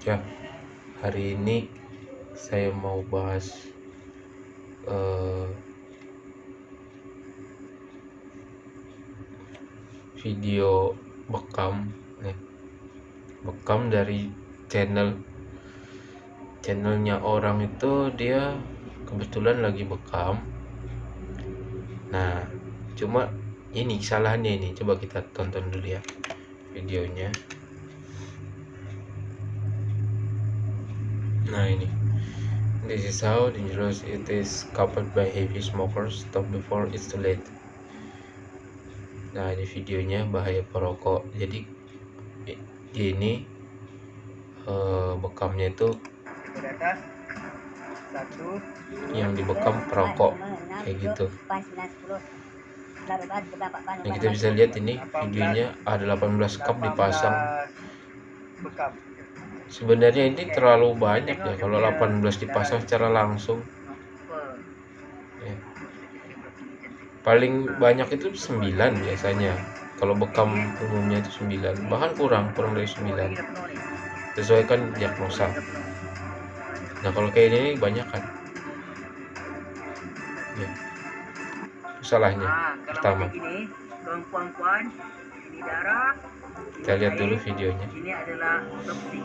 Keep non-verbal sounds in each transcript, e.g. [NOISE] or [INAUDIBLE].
Ya, hari ini saya mau bahas uh, video bekam nih. Bekam dari channel channelnya orang itu dia kebetulan lagi bekam. Nah cuma ini kesalahannya ini coba kita tonton dulu ya videonya Nah ini. This is how dangerous it is coupled by heavy smokers. Stop before it's too late. Nah ini videonya bahaya perokok. Jadi ini uh, bekamnya itu yang dibekam perokok kayak gitu. Nah kita bisa lihat ini videonya ada 18 cup dipasang sebenarnya ini terlalu banyak ya kalau 18 dipasang secara langsung. Ya. paling banyak itu 9 biasanya. Kalau bekam umumnya itu 9 bahkan kurang kurang dari 9 sesuaikan diagnosa. Nah kalau kayak ini banyak kan? Ya. salahnya. Nah, pertama kita lihat dulu videonya. Ini adalah toksik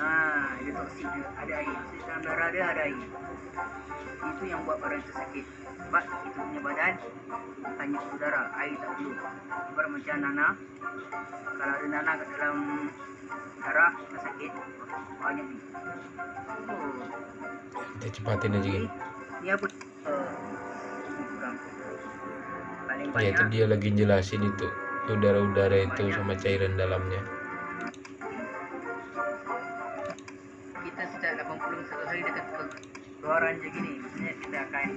nah ini toksik ada air. Dalam darah dia ada air. Itu yang buat orang itu sakit. Sebab itu punya badan hanya udara air tak perlu. Ibarat macam nana. Kalau ada nana kat dalam darah tak sakit banyak ni. Oh. kita cepatin aja ini ini apa? Uh, Ya itu dia lagi jelasin itu udara-udara itu sama cairan dalamnya. Kita sejak 81 hari dekat keluaran gini maksudnya kita akan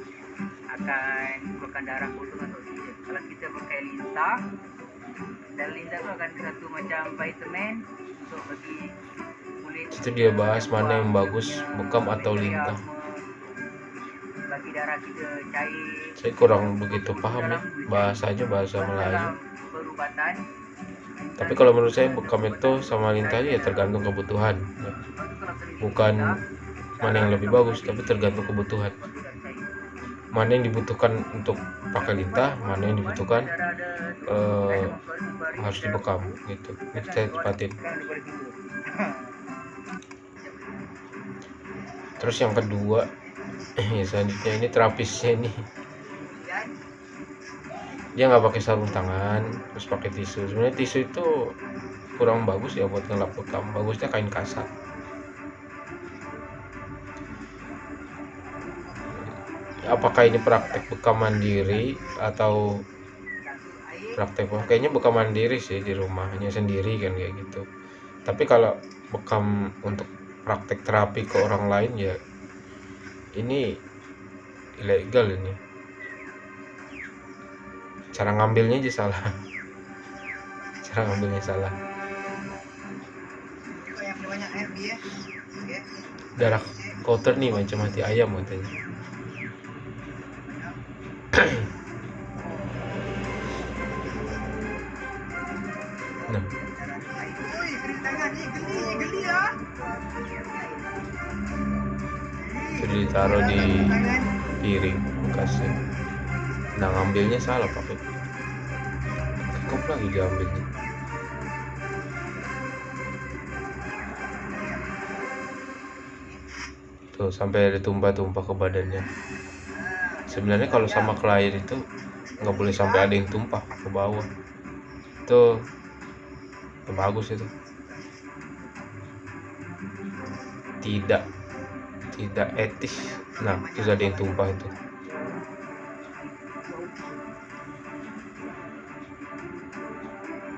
akan keluarkan darah kosong atau oksigen kalau kita pakai lintah dan lintah itu akan satu macam vitamin untuk bagi kulit. Itu dia bahas mana yang bagus bekam atau lintah bagi darah kita cair. Saya kurang begitu paham ya bahasanya bahasa Melayu. perubatan. Tapi kalau menurut saya bekam itu sama lintah ya tergantung kebutuhan. Bukan mana yang lebih bagus tapi tergantung kebutuhan. Mana yang dibutuhkan untuk pakai lintah mana yang dibutuhkan uh, harus dibekam gitu. Ini saya cepatin terus yang kedua ya selanjutnya ini terapisnya ini dia nggak pakai sarung tangan terus pakai tisu. Sebenarnya tisu itu kurang bagus ya buat ngelap bekam bagusnya kain kasar. Apakah ini praktek bekam mandiri atau praktek kayaknya bekam mandiri sih di rumahnya sendiri kan kayak gitu. Tapi kalau bekam untuk praktek terapi ke orang lain ya ini ilegal ini. Cara ngambilnya aja salah. [LAUGHS] Cara ngambilnya salah. Darah kotor nih macam mati ayam katanya. [COUGHS] Nah jadi ditaruh di piring bekasnya nah ngambilnya salah pakai kok lagi diambilnya. Tuh sampai ada tumpah-tumpah ke badannya. Sebenarnya kalau sama klien itu nggak boleh sampai ada yang tumpah ke bawah. Itu bagus itu. Tidak tidak etis. Nah itu ada yang tumpah itu.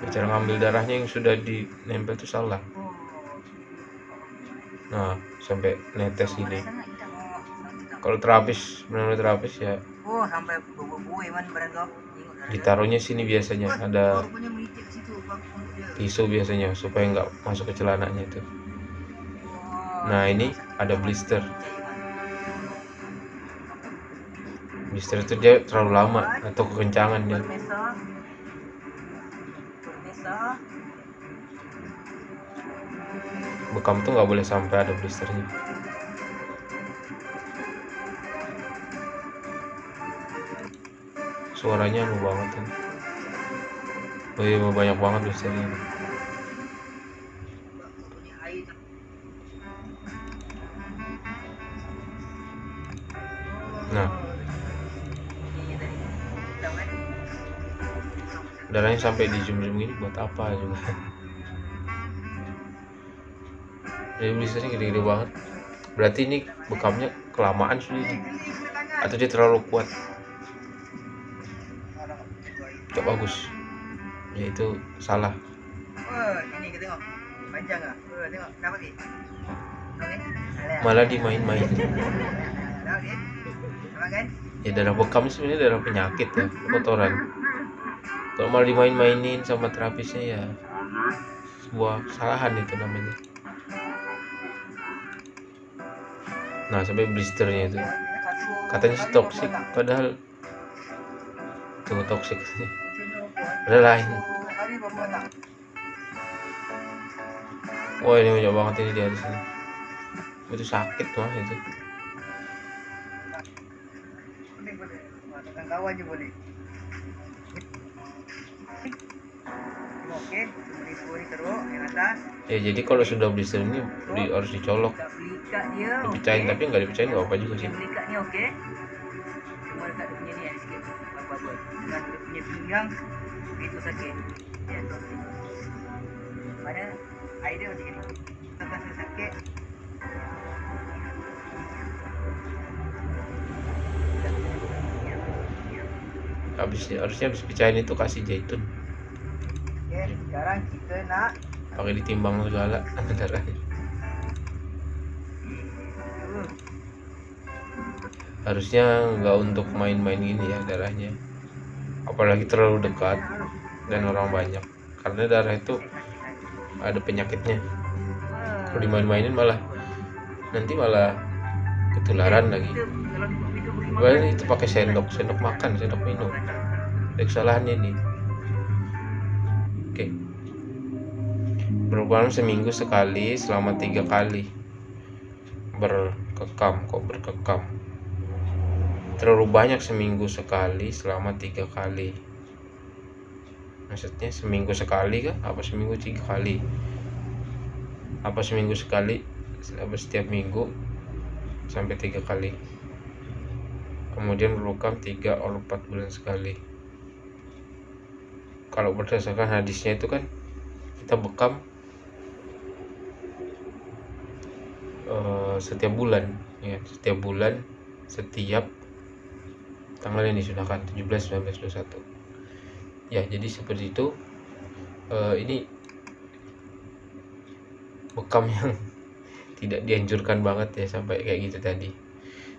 Cara ngambil darahnya yang sudah dinempel itu salah. Nah sampai netes ini. Kalau terapis benar-benar terapis ya. Ditaruhnya sini biasanya ada tisu biasanya supaya nggak masuk ke celananya itu nah ini ada blister. Blister itu dia terlalu lama atau kekencangan dia. Bekam tuh nggak boleh sampai ada blisternya. Suaranya anu banget kan. Oh iya banyak banget blisternya. Nah Ini darahnya sampai di zoom gini buat apa juga jadi blisternya gede-gede banget berarti ini bekamnya kelamaan sudah ini atau dia terlalu kuat Cok bagus ya itu salah Wah, ini kita tengok. Panjang ah. Wah, tengok. Nampak ni? Malah dimain-main. Ya darah bekam sebenarnya darah penyakit ya kotoran. Kalau malah dimain-mainin sama terapisnya ya sebuah kesalahan itu namanya. Nah sampai blisternya itu. Katanya sih toksik padahal tunggu toksik ada lain. Wah ini banyak banget ini di atas sini itu sakit mah itu boleh. Atas. ya jadi kalau sudah blister ini di- harus dicolok dipecahin tapi nggak dipecahin nggak apa juga sih Yang belikat ni okey. Cuma dekat dia punya ni ada sikit apa-apa. Dengan dia punya pinggang itu sakit. Ya, tu. Mana idea macam ni. Tak rasa sakit. Habis harusnya habis pecahin itu kasih zaitun. Okey, sekarang kita nak pakai ditimbang segala. [LAUGHS] Harusnya nggak untuk main-main gini ya darahnya. Apalagi terlalu dekat dan orang banyak. Karena darah itu ada penyakitnya. Kalau dimain-mainin malah nanti malah ketularan lagi. Padahal itu pakai sendok sendok makan sendok minum. Ada kesalahannya ini. Oke. Berubah seminggu sekali selama tiga kali. Berkekam kok berkekam? Terlalu banyak seminggu sekali selama tiga kali. Maksudnya seminggu sekali kan apa seminggu tiga kali? Apa seminggu sekali setiap minggu sampai tiga kali. Kemudian berukam tiga atau empat bulan sekali. Kalau berdasarkan hadisnya itu kan kita bekam eh, setiap bulan ya. Setiap bulan setiap tanggal yang disunahkan 17 19 21 ya jadi seperti itu. Eh, ini bekam yang tidak dianjurkan banget ya sampai kayak gitu tadi.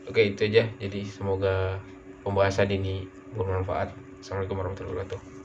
Oke itu aja. Jadi semoga pembahasan ini bermanfaat. Assalamualaikum warahmatullahi wabarakatuh